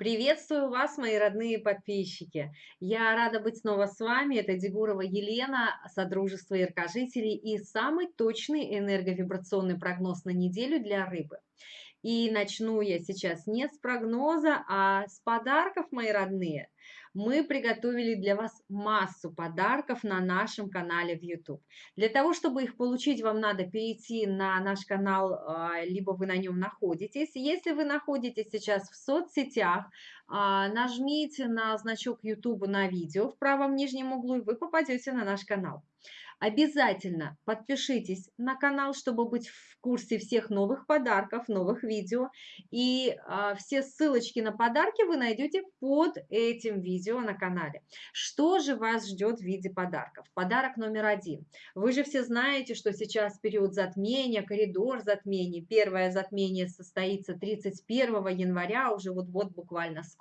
Приветствую вас, мои родные подписчики! Я рада быть снова с вами. Это Дегурова Елена, Содружество Яркожителей и самый точный энерговибрационный прогноз на неделю для рыбы. И начну я сейчас не с прогноза, а с подарков, мои родные. Мы приготовили для вас массу подарков на нашем канале в YouTube. Для того, чтобы их получить, вам надо перейти на наш канал, а, либо вы на нем находитесь. Если вы находитесь сейчас в соцсетях, нажмите на значок YouTube на видео в правом нижнем углу, и вы попадете на наш канал. Обязательно подпишитесь на канал, чтобы быть в курсе всех новых подарков, новых видео. И а, все ссылочки на подарки вы найдете под этим видео на канале. Что же вас ждет в виде подарков? Подарок номер один. Вы же все знаете, что сейчас период затмения, коридор затмений. Первое затмение состоится 31 января, уже вот-вот буквально скоро.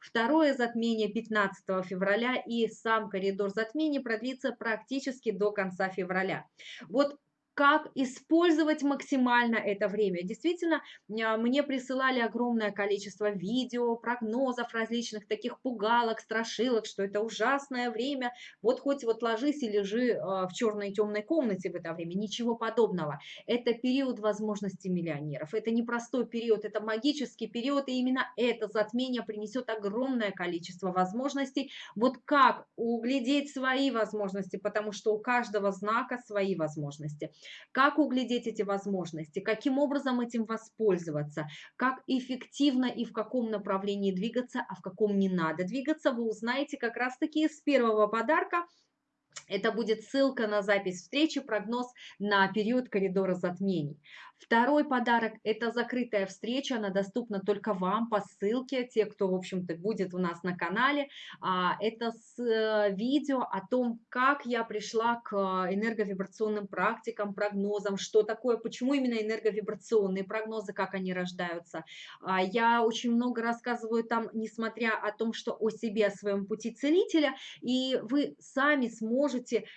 Второе затмение 15 февраля. И сам коридор затмений продлится практически до конца февраля. Вот как использовать максимально это время. Действительно, а, мне присылали огромное количество видео, прогнозов различных таких пугалок, страшилок, что это ужасное время. Вот хоть вот ложись и лежи а, в черной темной комнате в это время. Ничего подобного. Это период возможностей миллионеров. Это непростой период, это магический период. И именно это затмение принесет огромное количество возможностей. Вот как углядеть свои возможности, потому что у каждого знака свои возможности. Как углядеть эти возможности, каким образом этим воспользоваться, как эффективно и в каком направлении двигаться, а в каком не надо двигаться, вы узнаете как раз-таки из первого подарка, это будет ссылка на запись встречи, прогноз на период коридора затмений. Второй подарок – это закрытая встреча, она доступна только вам по ссылке, те, кто, в общем-то, будет у нас на канале. А, это с э, видео о том, как я пришла к энерговибрационным практикам, прогнозам, что такое, почему именно энерговибрационные прогнозы, как они рождаются. А, я очень много рассказываю там, несмотря о том, что о себе, о своем пути целителя, и вы сами сможете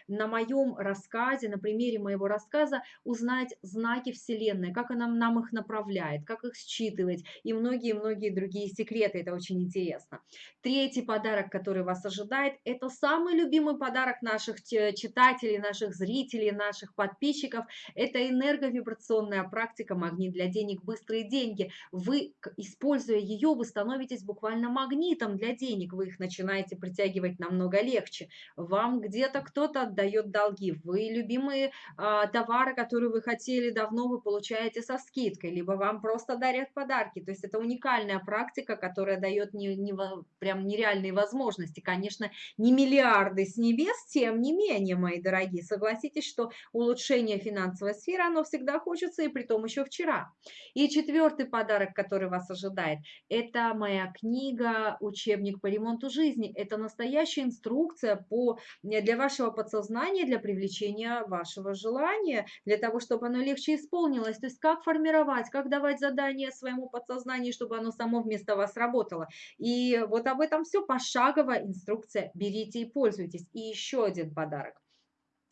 на моем рассказе, на примере моего рассказа узнать знаки Вселенной, как она нам их направляет, как их считывать и многие-многие другие секреты. Это очень интересно. Третий подарок, который вас ожидает, это самый любимый подарок наших читателей, наших зрителей, наших подписчиков. Это энерговибрационная практика «Магнит для денег. Быстрые деньги». Вы, используя ее, вы становитесь буквально магнитом для денег. Вы их начинаете притягивать намного легче. Вам где-то кто-то отдает долги. Вы любимые а, товары, которые вы хотели давно, вы получаете со скидкой, либо вам просто дарят подарки. То есть это уникальная практика, которая дает не, не, прям нереальные возможности. Конечно, не миллиарды с небес, тем не менее, мои дорогие. Согласитесь, что улучшение финансовой сферы, оно всегда хочется, и при том еще вчера. И четвертый подарок, который вас ожидает, это моя книга «Учебник по ремонту жизни». Это настоящая инструкция по, для вашего подсознания, для привлечения вашего желания, для того, чтобы оно легче исполнилось то есть как формировать, как давать задания своему подсознанию, чтобы оно само вместо вас работало. И вот об этом все пошаговая инструкция. Берите и пользуйтесь. И еще один подарок.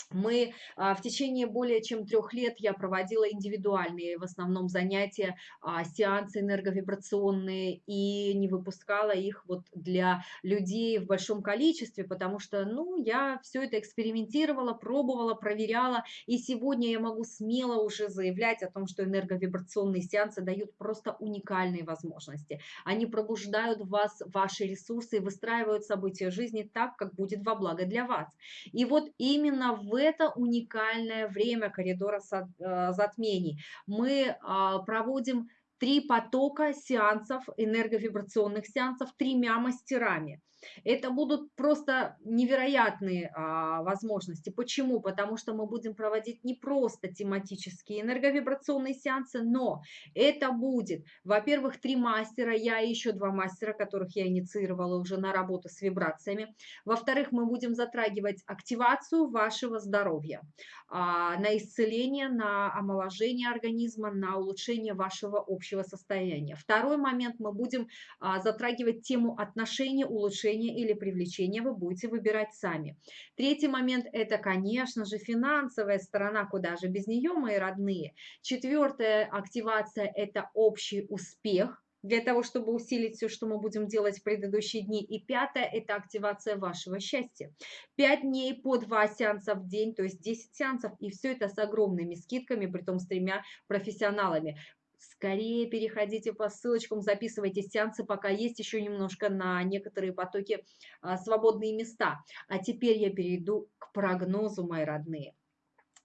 Мы а, в течение более чем трех лет я проводила индивидуальные в основном занятия, а, сеансы энерговибрационные и не выпускала их вот для людей в большом количестве, потому что, ну, я все это экспериментировала, пробовала, проверяла, и сегодня я могу смело уже заявлять о том, что энерговибрационные сеансы дают просто уникальные возможности. Они пробуждают в вас ваши ресурсы и выстраивают события жизни так, как будет во благо для вас. И вот именно в это уникальное время коридора э, затмений мы а, проводим три потока сеансов, энерговибрационных сеансов тремя мастерами. Это будут просто невероятные а, возможности. Почему? Потому что мы будем проводить не просто тематические энерговибрационные сеансы, но это будет, во-первых, три мастера, я и еще два мастера, которых я инициировала уже на работу с вибрациями. Во-вторых, мы будем затрагивать активацию вашего здоровья, а, на исцеление, на омоложение организма, на улучшение вашего общего состояния. Второй момент, мы будем а, затрагивать тему отношений, улучшения приглашение или привлечение вы будете выбирать сами. Третий момент – это, конечно же, финансовая сторона, куда же без нее, мои родные. Четвертая активация – это общий успех – для того, чтобы усилить все, что мы будем делать в предыдущие дни. И пятое– это активация вашего счастья. Пять дней по два сеанса в день, то есть 10 сеансов, и все это с огромными скидками, при том с тремя профессионалами. Скорее переходите по ссылочкам, записывайте сеансы, пока есть еще немножко на некоторые потоки а, свободные места. А теперь я перейду к прогнозу, мои родные.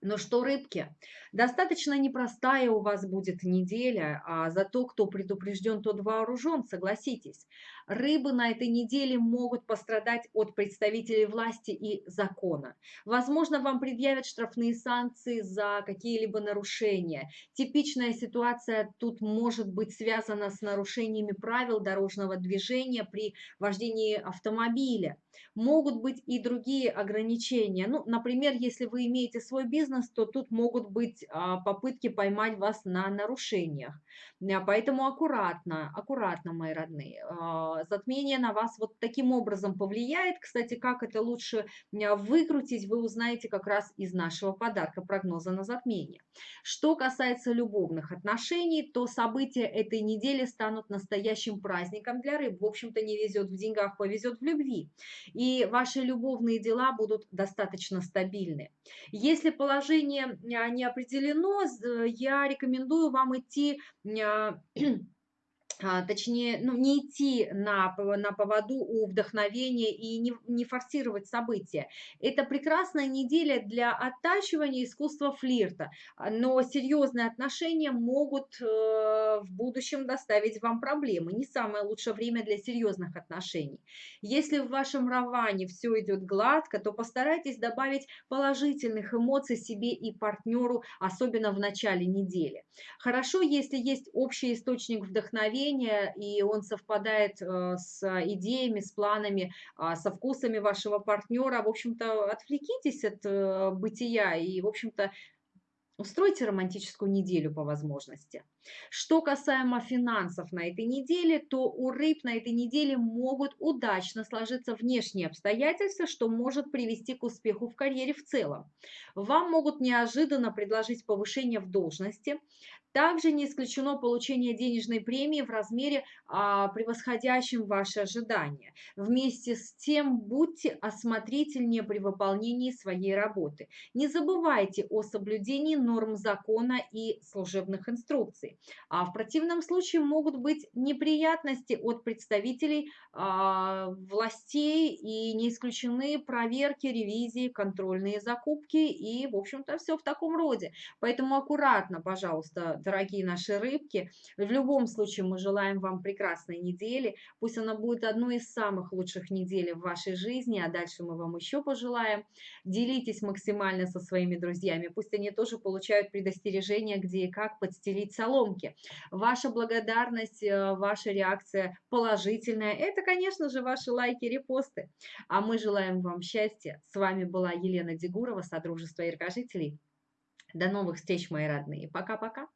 Но что, рыбки, достаточно непростая у вас будет неделя, а зато кто предупрежден, тот вооружен, согласитесь. Рыбы на этой неделе могут пострадать от представителей власти и закона. Возможно, вам предъявят штрафные санкции за какие-либо нарушения. Типичная ситуация тут может быть связана с нарушениями правил дорожного движения при вождении автомобиля. Могут быть и другие ограничения. Ну, например, если вы имеете свой бизнес, то тут могут быть а, попытки поймать вас на нарушениях. А, поэтому аккуратно, аккуратно, мои родные. А, затмение на вас вот таким образом повлияет. Кстати, как это лучше выкрутить, вы узнаете как раз из нашего подарка прогноза на затмение. Что касается любовных отношений, то события этой недели станут настоящим праздником для рыб. В общем-то, не везет в деньгах, повезет в любви и ваши любовные дела будут достаточно стабильны. Если положение а, не определено, я рекомендую вам идти а, точнее, ну, не идти на, на поводу у вдохновения и не, не форсировать события. Это прекрасная неделя для оттачивания искусства флирта, а, но серьезные отношения могут э, в будущем доставить вам проблемы. Не самое лучшее время для серьезных отношений. Если в вашем раване все идет гладко, то постарайтесь добавить положительных эмоций себе и партнеру, особенно в начале недели. Хорошо, если есть общий источник вдохновения, мышления, и он совпадает э, с идеями, с планами, а, со вкусами вашего партнера. В общем-то, отвлекитесь от э, бытия и, в общем-то, Устройте романтическую неделю по возможности. Что касаемо финансов на этой неделе, то у рыб на этой неделе могут удачно сложиться внешние обстоятельства, что может привести к успеху в карьере в целом. Вам могут неожиданно предложить повышение в должности, также не исключено получение денежной премии в размере, а, превосходящем ваши ожидания. Вместе с тем будьте осмотрительнее при выполнении своей работы. Не забывайте о соблюдении норм закона и служебных инструкций. А в противном случае могут быть неприятности от представителей а, властей и не исключены проверки, ревизии, контрольные закупки и, в общем-то, все в таком роде. Поэтому аккуратно, пожалуйста, дорогие наши рыбки. В любом случае мы желаем вам прекрасной недели. Пусть она будет одной из самых лучших недель в вашей жизни, а дальше мы вам еще пожелаем. Делитесь максимально со своими друзьями. Пусть они тоже получают предостережения, где и как подстелить соломки. Ваша благодарность, э, ваша реакция положительная. Это, конечно же, ваши лайки, репосты. А мы желаем вам счастья. С вами была Елена Дегурова, Содружество Иркожителей. До новых встреч, мои родные. Пока-пока.